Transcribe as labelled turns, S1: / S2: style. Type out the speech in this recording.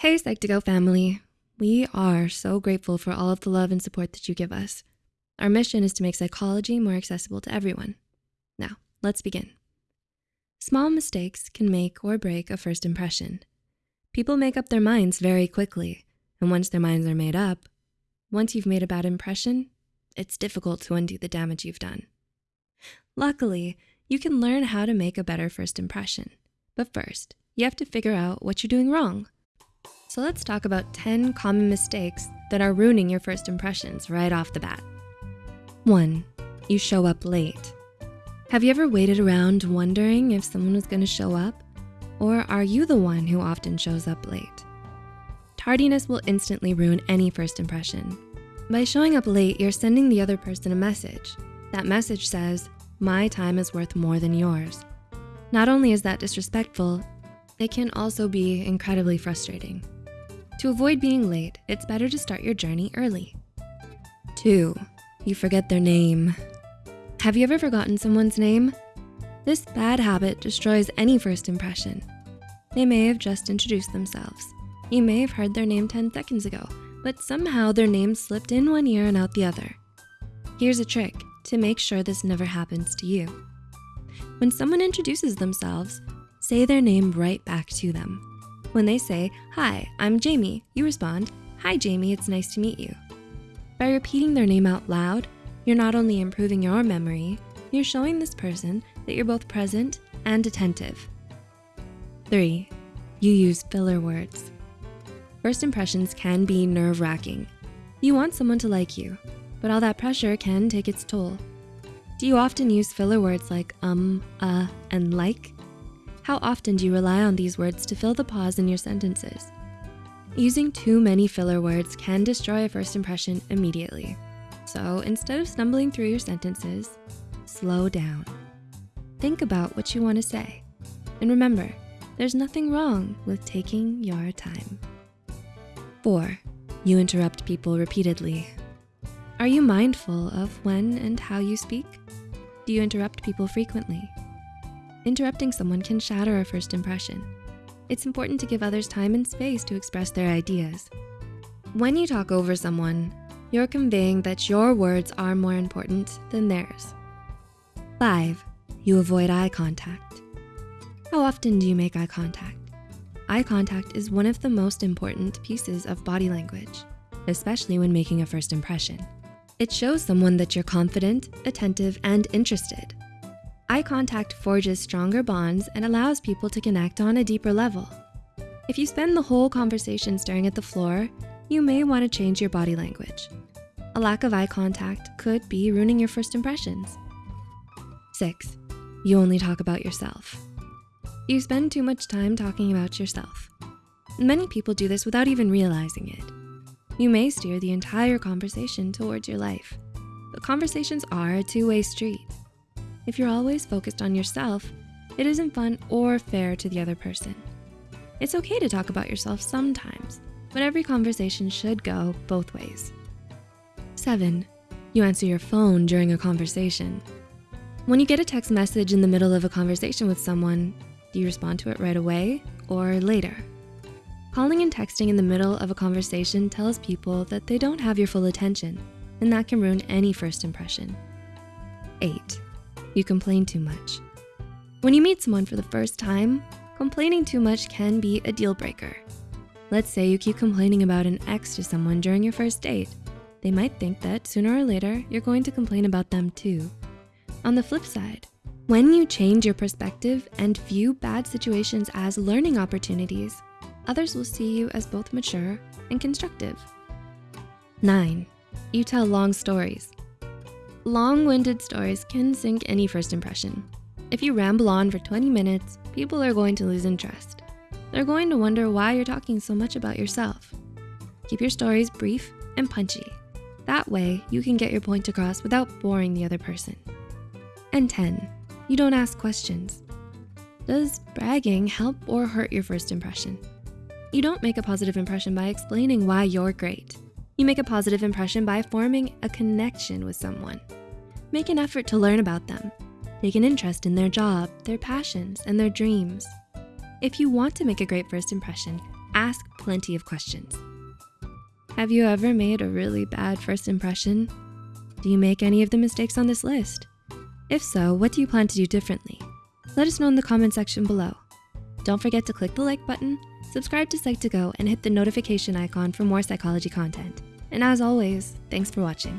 S1: Hey Psych2Go family. We are so grateful for all of the love and support that you give us. Our mission is to make psychology more accessible to everyone. Now, let's begin. Small mistakes can make or break a first impression. People make up their minds very quickly, and once their minds are made up, once you've made a bad impression, it's difficult to undo the damage you've done. Luckily, you can learn how to make a better first impression. But first, you have to figure out what you're doing wrong. So let's talk about 10 common mistakes that are ruining your first impressions right off the bat. One, you show up late. Have you ever waited around wondering if someone was gonna show up? Or are you the one who often shows up late? Tardiness will instantly ruin any first impression. By showing up late, you're sending the other person a message. That message says, my time is worth more than yours. Not only is that disrespectful, it can also be incredibly frustrating. To avoid being late, it's better to start your journey early. Two, you forget their name. Have you ever forgotten someone's name? This bad habit destroys any first impression. They may have just introduced themselves. You may have heard their name 10 seconds ago, but somehow their name slipped in one ear and out the other. Here's a trick to make sure this never happens to you. When someone introduces themselves, say their name right back to them. When they say, hi, I'm Jamie, you respond, hi Jamie, it's nice to meet you. By repeating their name out loud, you're not only improving your memory, you're showing this person that you're both present and attentive. Three, you use filler words. First impressions can be nerve wracking. You want someone to like you, but all that pressure can take its toll. Do you often use filler words like um, uh, and like? How often do you rely on these words to fill the pause in your sentences? Using too many filler words can destroy a first impression immediately. So instead of stumbling through your sentences, slow down. Think about what you wanna say. And remember, there's nothing wrong with taking your time. Four, you interrupt people repeatedly. Are you mindful of when and how you speak? Do you interrupt people frequently? Interrupting someone can shatter a first impression. It's important to give others time and space to express their ideas. When you talk over someone, you're conveying that your words are more important than theirs. Five, you avoid eye contact. How often do you make eye contact? Eye contact is one of the most important pieces of body language, especially when making a first impression. It shows someone that you're confident, attentive, and interested. Eye contact forges stronger bonds and allows people to connect on a deeper level. If you spend the whole conversation staring at the floor, you may wanna change your body language. A lack of eye contact could be ruining your first impressions. Six, you only talk about yourself. You spend too much time talking about yourself. Many people do this without even realizing it. You may steer the entire conversation towards your life, but conversations are a two-way street. If you're always focused on yourself, it isn't fun or fair to the other person. It's okay to talk about yourself sometimes, but every conversation should go both ways. Seven, you answer your phone during a conversation. When you get a text message in the middle of a conversation with someone, do you respond to it right away or later? Calling and texting in the middle of a conversation tells people that they don't have your full attention, and that can ruin any first impression. Eight, you complain too much. When you meet someone for the first time, complaining too much can be a deal breaker. Let's say you keep complaining about an ex to someone during your first date. They might think that sooner or later, you're going to complain about them too. On the flip side, when you change your perspective and view bad situations as learning opportunities, others will see you as both mature and constructive. Nine, you tell long stories. Long-winded stories can sink any first impression. If you ramble on for 20 minutes, people are going to lose interest. They're going to wonder why you're talking so much about yourself. Keep your stories brief and punchy. That way, you can get your point across without boring the other person. And 10, you don't ask questions. Does bragging help or hurt your first impression? You don't make a positive impression by explaining why you're great. You make a positive impression by forming a connection with someone. Make an effort to learn about them. Take an interest in their job, their passions, and their dreams. If you want to make a great first impression, ask plenty of questions. Have you ever made a really bad first impression? Do you make any of the mistakes on this list? If so, what do you plan to do differently? Let us know in the comment section below. Don't forget to click the like button, subscribe to Psych2Go, and hit the notification icon for more psychology content. And as always, thanks for watching.